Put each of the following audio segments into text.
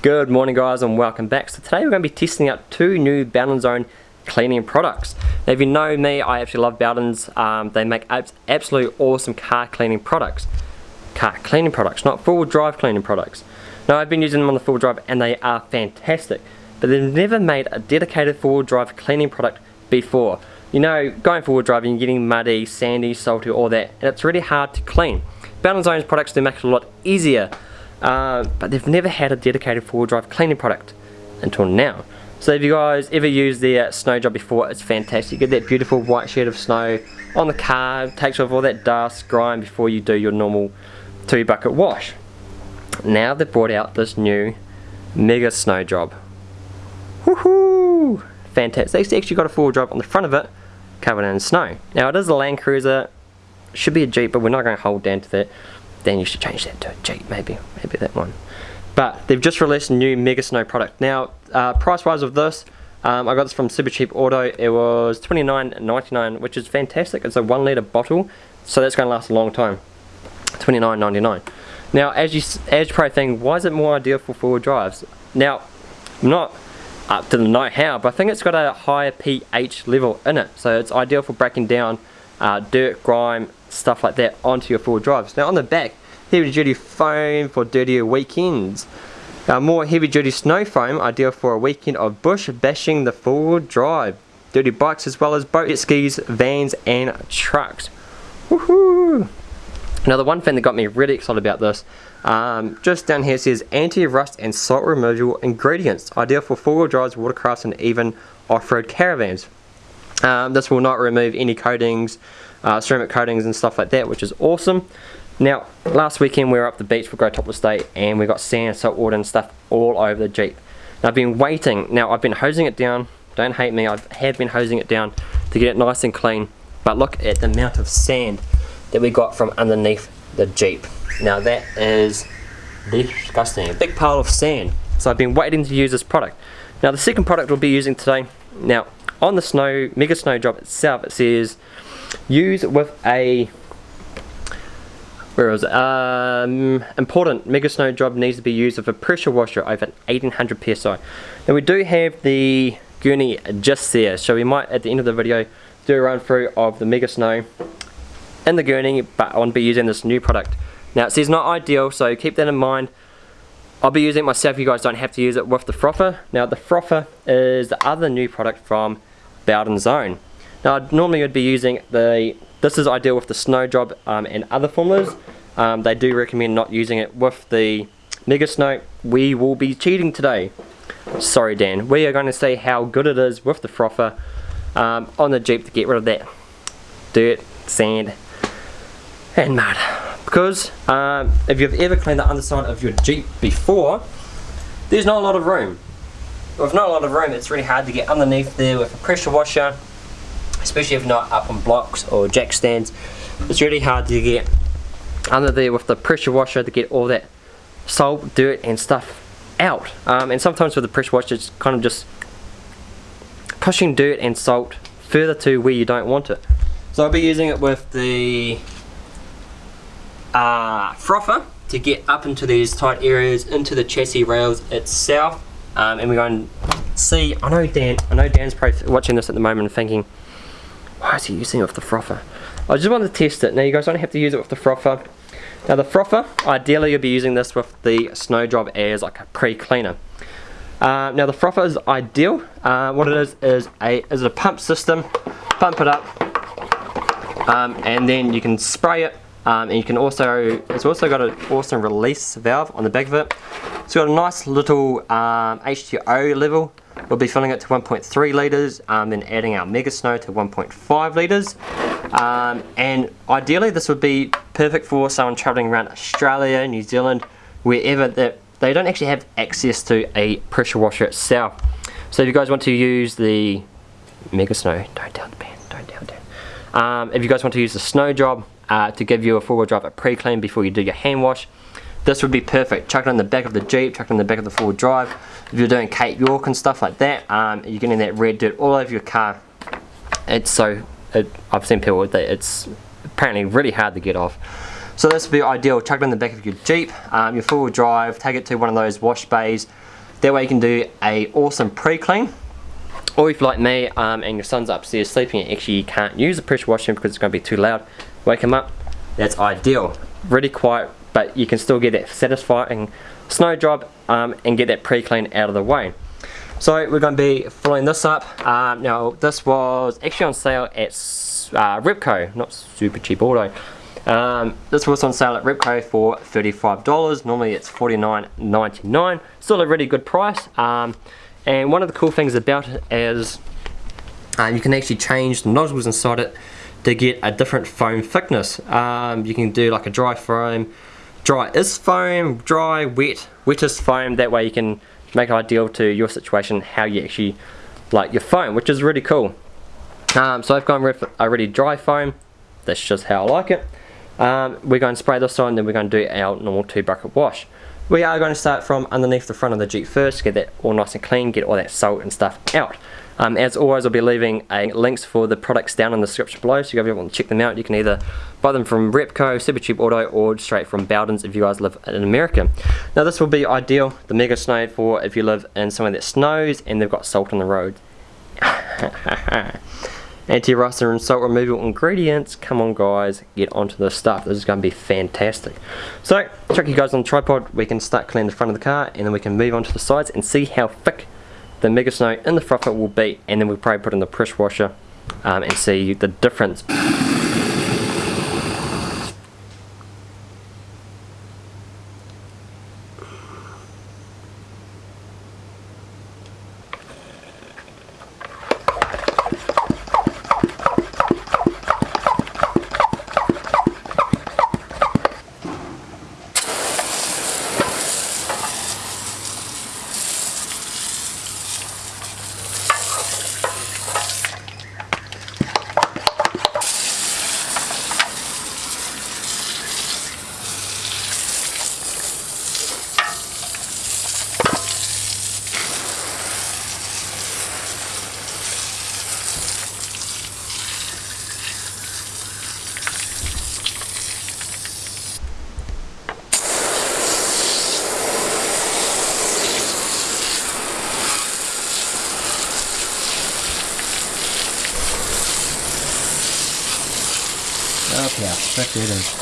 Good morning guys and welcome back. So today we're going to be testing out two new Bowden's Own cleaning products. Now if you know me, I actually love Bowden's. Um, they make absolutely awesome car cleaning products. Car cleaning products, not full drive cleaning products. Now I've been using them on the full drive and they are fantastic. But they've never made a dedicated full drive cleaning product before. You know, going forward driving, you're getting muddy, sandy, salty, all that, and it's really hard to clean. Bowden's Own's products do make it a lot easier uh, but they've never had a dedicated four-wheel drive cleaning product until now. So if you guys ever used their snow job before, it's fantastic. You get that beautiful white sheet of snow on the car, takes off all that dust, grime before you do your normal two bucket wash. Now they've brought out this new mega snow job. Woohoo! Fantastic. It's actually got a four-wheel drive on the front of it, covered in snow. Now it is a Land Cruiser, should be a Jeep, but we're not going to hold down to that then you should change that to a Jeep maybe, maybe that one. But they've just released a new Mega Snow product. Now, uh, price wise of this, um, I got this from Super Cheap Auto. It was $29.99, which is fantastic. It's a one litre bottle, so that's going to last a long time. $29.99. Now, as you as pro thing, why is it more ideal for four-wheel drives? Now, I'm not up to the know how, but I think it's got a higher pH level in it, so it's ideal for breaking down uh, dirt, grime, stuff like that onto your four drives. Now on the back, heavy duty foam for dirtier weekends. More heavy duty snow foam, ideal for a weekend of bush bashing the four drive. Dirty bikes as well as boat skis, vans and trucks. Woohoo! Now the one thing that got me really excited about this, um, just down here says anti-rust and salt removal ingredients, ideal for four-wheel drives, watercrafts and even off-road caravans. Um, this will not remove any coatings, uh, ceramic coatings and stuff like that, which is awesome. Now, last weekend we were up the beach for Grey Topless Day and we got sand, salt water and stuff all over the Jeep. Now I've been waiting, now I've been hosing it down, don't hate me, I have been hosing it down to get it nice and clean, but look at the amount of sand that we got from underneath the Jeep. Now that is disgusting, a big pile of sand. So I've been waiting to use this product. Now the second product we'll be using today, now on the snow, Mega Snow Job itself, it says use with a where is it? Um, important, Mega Snow Job needs to be used with a pressure washer over 1800 psi. Now we do have the gurney just there, so we might at the end of the video do a run through of the Mega Snow in the gurney, but I want to be using this new product. Now it says not ideal, so keep that in mind. I'll be using it myself, you guys don't have to use it with the frother. Now the frother is the other new product from Bowden's Own. Now normally you'd be using the, this is ideal with the snow job um, and other formulas. Um, they do recommend not using it with the Mega Snow. We will be cheating today. Sorry Dan, we are going to see how good it is with the frother um, on the Jeep to get rid of that dirt, sand and mud. Because um, if you've ever cleaned the underside of your Jeep before, there's not a lot of room with not a lot of room, it's really hard to get underneath there with a pressure washer, especially if not up on blocks or jack stands. It's really hard to get under there with the pressure washer to get all that salt, dirt and stuff out. Um, and sometimes with the pressure washer, it's kind of just pushing dirt and salt further to where you don't want it. So I'll be using it with the uh, frother to get up into these tight areas, into the chassis rails itself um, and we're going to see, I know Dan, I know Dan's probably watching this at the moment and thinking, why is he using it with the frother? I just wanted to test it. Now you guys don't have to use it with the frother. Now the frother, ideally you'll be using this with the Snow Job as like a pre-cleaner. Uh, now the frother is ideal. Uh, what it is is a is a pump system. Pump it up, um, and then you can spray it. Um, and you can also it's also got an awesome release valve on the back of it. It's got a nice little um, H2O level. We'll be filling it to 1.3 litres, um, then adding our Mega Snow to 1.5 litres. Um, and ideally this would be perfect for someone travelling around Australia, New Zealand, wherever that they don't actually have access to a pressure washer itself. So if you guys want to use the Mega Snow, don't down the don't down down. Um, if you guys want to use the Snow Job uh, to give you a four-wheel drive a pre-clean before you do your hand wash, this would be perfect. Chuck it in the back of the Jeep, chuck it in the back of the four-wheel drive. If you're doing Cape York and stuff like that, um, you're getting that red dirt all over your car. It's so, it, I've seen people with it, it's apparently really hard to get off. So this would be ideal, chuck it in the back of your Jeep, um, your four-wheel drive, take it to one of those wash bays, That way you can do a awesome pre-clean. Or if like me um, and your son's upstairs sleeping actually you can't use the pressure washing because it's going to be too loud, wake him up, that's ideal. Really quiet, but you can still get that satisfying snow job um, and get that pre-clean out of the way. So we're going to be filling this up. Um, now this was actually on sale at uh, Repco, not super cheap auto. Um, this was on sale at Repco for $35. Normally it's $49.99. Still a really good price. Um, and one of the cool things about it is uh, you can actually change the nozzles inside it to get a different foam thickness. Um, you can do like a dry foam, dry is foam, dry, wet, wet is foam. That way you can make it ideal to your situation how you actually like your foam, which is really cool. Um, so I've gone with a really dry foam. That's just how I like it. Um, we're going to spray this on, then we're going to do our normal two bucket wash. We are going to start from underneath the front of the Jeep first, get that all nice and clean, get all that salt and stuff out. Um, as always, I'll be leaving a links for the products down in the description below, so if you want to check them out, you can either buy them from Repco, Supercheap Auto, or straight from Bowden's if you guys live in America. Now this will be ideal, the Mega Snow, for if you live in somewhere that snows and they've got salt on the road. anti-rust and salt removal ingredients. Come on guys, get onto this stuff. This is going to be fantastic. So, chuck you guys on the tripod, we can start cleaning the front of the car and then we can move on to the sides and see how thick the Mega Snow in the frother will be and then we'll probably put in the pressure washer um, and see the difference. I'll it.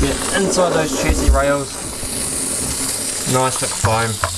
Get inside those chassis rails, nice thick foam.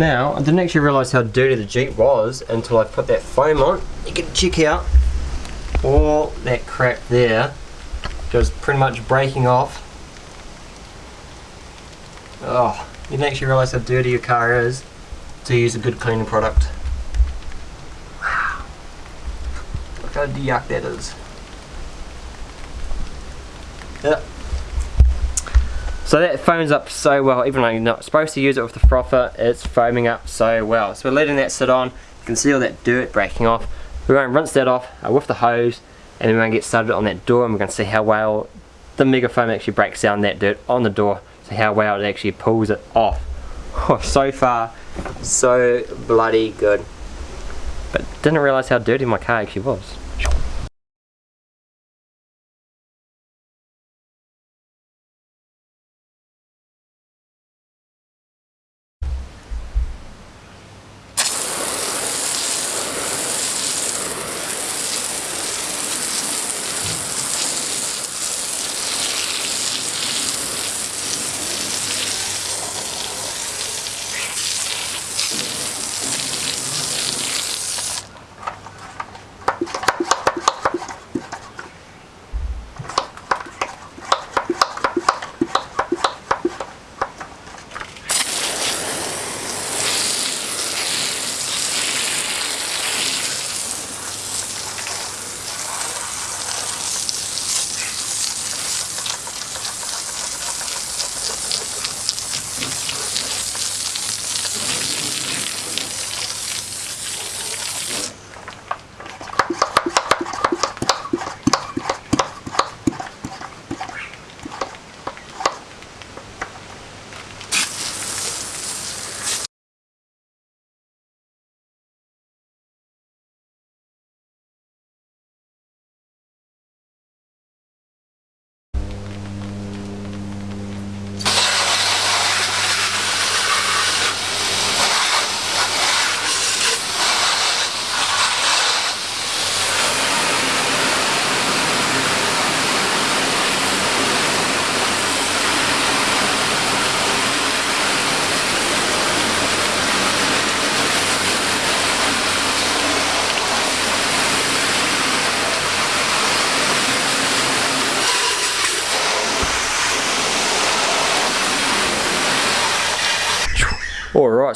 Now, I didn't actually realise how dirty the Jeep was until I put that foam on. You can check out all that crap there just pretty much breaking off. Oh, you didn't actually realise how dirty your car is to use a good cleaning product. Wow. Look how yuck that is. Yep. So that foams up so well, even though you're not supposed to use it with the frother, it's foaming up so well. So we're letting that sit on, you can see all that dirt breaking off. We're going to rinse that off uh, with the hose, and then we're going to get started on that door, and we're going to see how well the Mega Foam actually breaks down that dirt on the door, so how well it actually pulls it off. Oh, so far, so bloody good. But didn't realise how dirty my car actually was.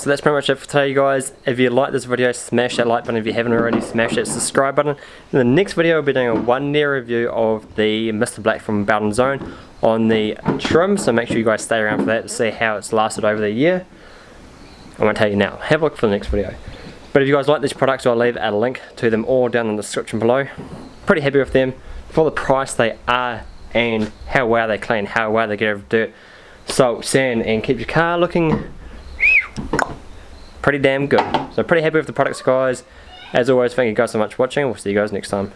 So that's pretty much it for today guys. If you like this video, smash that like button. If you haven't already, smash that subscribe button. In the next video, I'll be doing a one day review of the Mr. Black from Bowden's Own on the trim. So make sure you guys stay around for that to see how it's lasted over the year. I'm going to tell you now. Have a look for the next video. But if you guys like these products, I'll leave a link to them all down in the description below. Pretty happy with them. For the price they are and how well they clean, how well they get rid of dirt, salt, sand and keep your car looking pretty damn good. So pretty happy with the products guys. As always, thank you guys so much for watching. We'll see you guys next time.